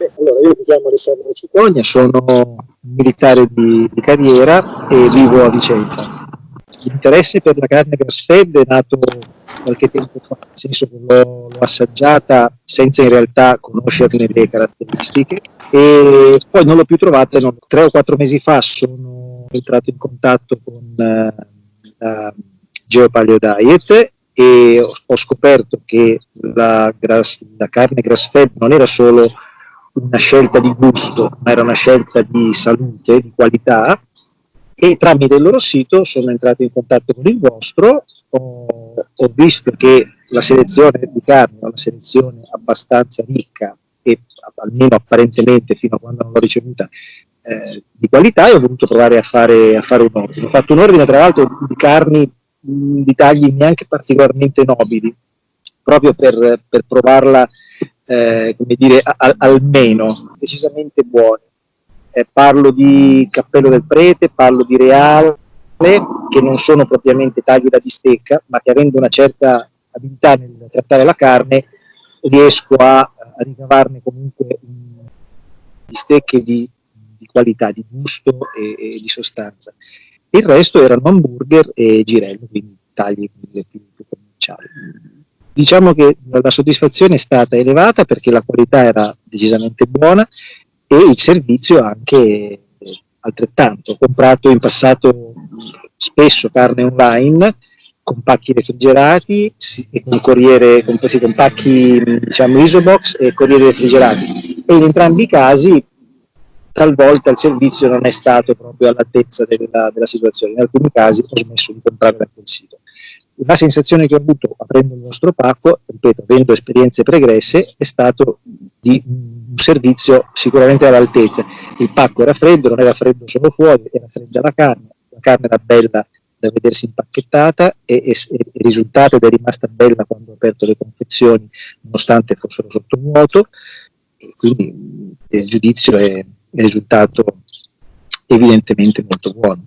Beh, allora, io mi chiamo Alessandro Cicogna, sono militare di, di carriera e vivo a Vicenza. L'interesse per la carne grass fed è nato qualche tempo fa, nel senso che l'ho, assaggiata senza in realtà conoscerne le caratteristiche e poi non l'ho più trovata, non, tre o quattro mesi fa sono entrato in contatto con uh, la Geopaleo Diet e ho, ho scoperto che la, grass, la carne grass fed non era solo una scelta di gusto, ma era una scelta di salute, di qualità e tramite il loro sito sono entrato in contatto con il vostro, ho, ho visto che la selezione di carne è una selezione abbastanza ricca e almeno apparentemente fino a quando non l'ho ricevuta eh, di qualità e ho voluto provare a fare, a fare un ordine. Ho fatto un ordine tra l'altro di carni di tagli neanche particolarmente nobili, proprio per, per provarla eh, come dire, al, almeno decisamente buone. Eh, parlo di Cappello del Prete, parlo di Reale, che non sono propriamente tagli da bistecca, ma che avendo una certa abilità nel trattare la carne, riesco a, a ricavarne comunque bistecche di, di, qualità, di gusto e, e, di sostanza. Il resto erano hamburger e girello, quindi tagli più, più commerciali. Diciamo che la soddisfazione è stata elevata perché la qualità era decisamente buona e il servizio anche altrettanto. Ho comprato in passato spesso carne online con pacchi refrigerati e con corriere, con, sì, con pacchi diciamo isobox e corriere refrigerati e in entrambi i casi talvolta il servizio non è stato proprio all'altezza della, della, situazione, in alcuni casi ho smesso di comprare da quel sito. La sensazione che ho avuto aprendo il nostro pacco, ripeto, avendo esperienze pregresse, è stato di un servizio sicuramente all'altezza. Il pacco era freddo, non era freddo solo fuori, era fredda la carne, la carne era bella da vedersi impacchettata e, e, e risultato ed è rimasta bella quando ho aperto le confezioni, nonostante fossero sotto vuoto, e quindi il giudizio è, è risultato evidentemente molto buono.